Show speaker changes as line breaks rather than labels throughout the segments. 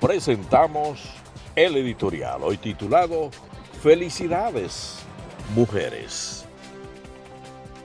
presentamos el editorial, hoy titulado Felicidades, mujeres.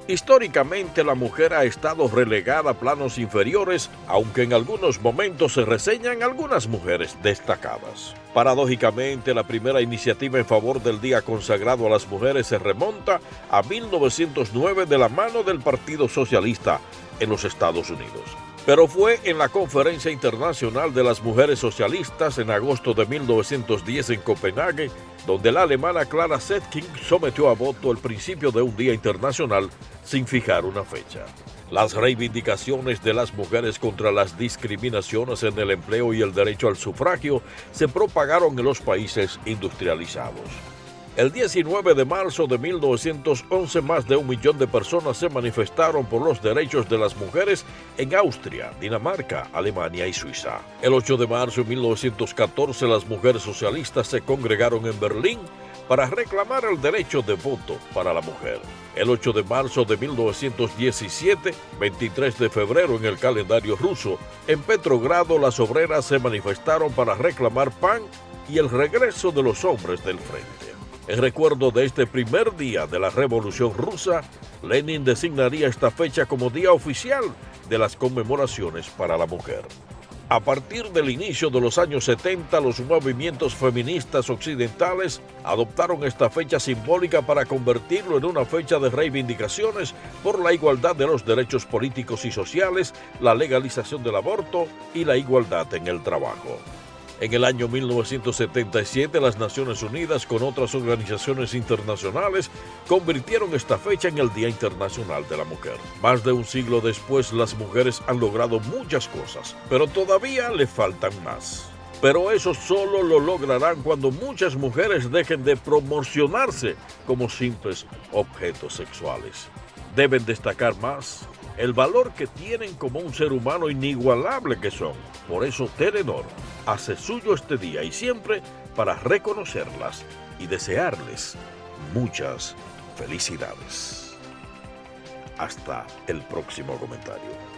Históricamente la mujer ha estado relegada a planos inferiores, aunque en algunos momentos se reseñan algunas mujeres destacadas. Paradójicamente, la primera iniciativa en favor del día consagrado a las mujeres se remonta a 1909 de la mano del Partido Socialista en los Estados Unidos pero fue en la Conferencia Internacional de las Mujeres Socialistas en agosto de 1910 en Copenhague, donde la alemana Clara Zetkin sometió a voto el principio de un Día Internacional sin fijar una fecha. Las reivindicaciones de las mujeres contra las discriminaciones en el empleo y el derecho al sufragio se propagaron en los países industrializados. El 19 de marzo de 1911 más de un millón de personas se manifestaron por los derechos de las mujeres en Austria, Dinamarca, Alemania y Suiza. El 8 de marzo de 1914 las mujeres socialistas se congregaron en Berlín para reclamar el derecho de voto para la mujer. El 8 de marzo de 1917, 23 de febrero en el calendario ruso, en Petrogrado las obreras se manifestaron para reclamar pan y el regreso de los hombres del frente. En recuerdo de este primer día de la Revolución Rusa, Lenin designaría esta fecha como día oficial de las conmemoraciones para la mujer. A partir del inicio de los años 70, los movimientos feministas occidentales adoptaron esta fecha simbólica para convertirlo en una fecha de reivindicaciones por la igualdad de los derechos políticos y sociales, la legalización del aborto y la igualdad en el trabajo. En el año 1977, las Naciones Unidas con otras organizaciones internacionales convirtieron esta fecha en el Día Internacional de la Mujer. Más de un siglo después, las mujeres han logrado muchas cosas, pero todavía le faltan más. Pero eso solo lo lograrán cuando muchas mujeres dejen de promocionarse como simples objetos sexuales. Deben destacar más el valor que tienen como un ser humano inigualable que son. Por eso Telenor hace suyo este día y siempre para reconocerlas y desearles muchas felicidades. Hasta el próximo comentario.